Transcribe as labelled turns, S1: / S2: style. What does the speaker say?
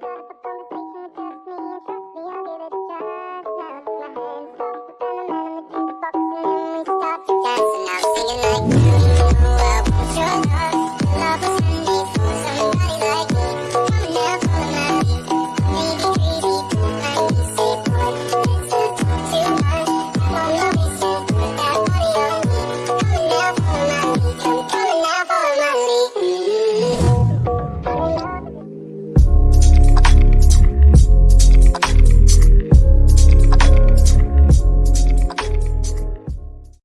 S1: Shut up,